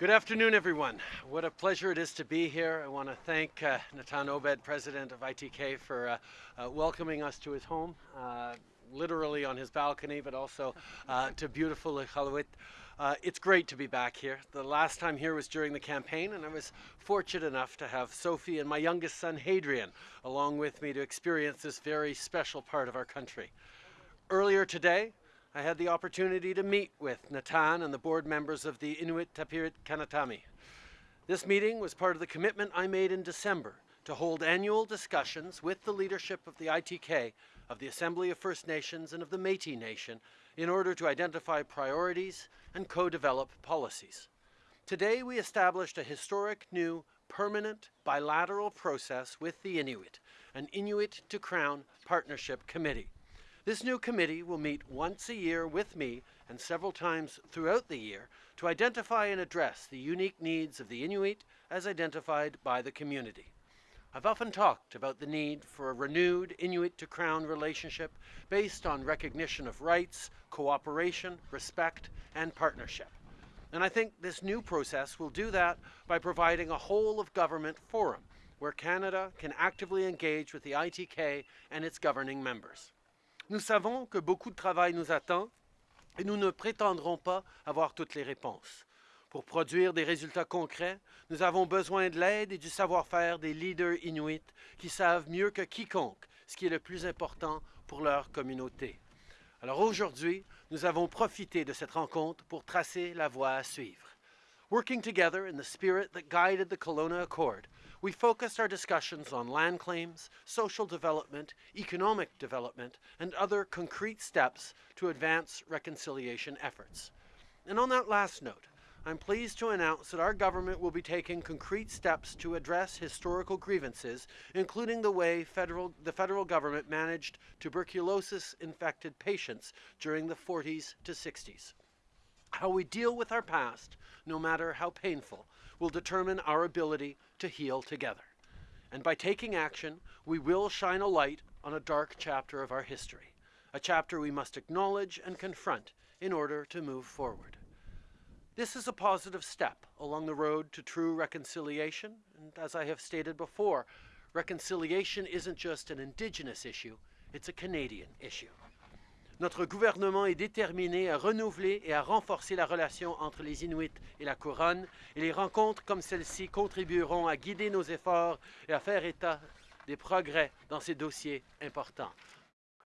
Good afternoon, everyone. What a pleasure it is to be here. I want to thank uh, Natan Obed, president of ITK, for uh, uh, welcoming us to his home, uh, literally on his balcony, but also uh, to beautiful Iqaluit. Uh, it's great to be back here. The last time here was during the campaign, and I was fortunate enough to have Sophie and my youngest son, Hadrian, along with me to experience this very special part of our country. Earlier today, I had the opportunity to meet with Natan and the board members of the Inuit Tapiriit Kanatami. This meeting was part of the commitment I made in December to hold annual discussions with the leadership of the ITK, of the Assembly of First Nations, and of the Métis Nation in order to identify priorities and co-develop policies. Today we established a historic new permanent bilateral process with the Inuit, an Inuit to Crown Partnership Committee. This new committee will meet once a year with me and several times throughout the year to identify and address the unique needs of the Inuit as identified by the community. I've often talked about the need for a renewed Inuit to Crown relationship based on recognition of rights, cooperation, respect, and partnership. And I think this new process will do that by providing a whole of government forum where Canada can actively engage with the ITK and its governing members. Nous savons que beaucoup de travail nous attend et nous ne prétendrons pas avoir toutes les réponses. Pour produire des résultats concrets, nous avons besoin de l'aide et du savoir-faire des leaders inuits qui savent mieux que quiconque ce qui est le plus important pour leur communauté. Alors aujourd'hui, nous avons profité de cette rencontre pour tracer la voie à suivre. Working together in the spirit that guided the Kelowna Accord, we focused our discussions on land claims, social development, economic development, and other concrete steps to advance reconciliation efforts. And on that last note, I'm pleased to announce that our government will be taking concrete steps to address historical grievances, including the way federal, the federal government managed tuberculosis-infected patients during the 40s to 60s. How we deal with our past, no matter how painful, will determine our ability to heal together. And by taking action, we will shine a light on a dark chapter of our history, a chapter we must acknowledge and confront in order to move forward. This is a positive step along the road to true reconciliation, and as I have stated before, reconciliation isn't just an Indigenous issue, it's a Canadian issue. Notre gouvernement est déterminé à renouveler et à renforcer la relation entre les Inuits et la Couronne, et les rencontres comme celle-ci contribueront à guider nos efforts et à faire état des progrès dans ces dossiers importants.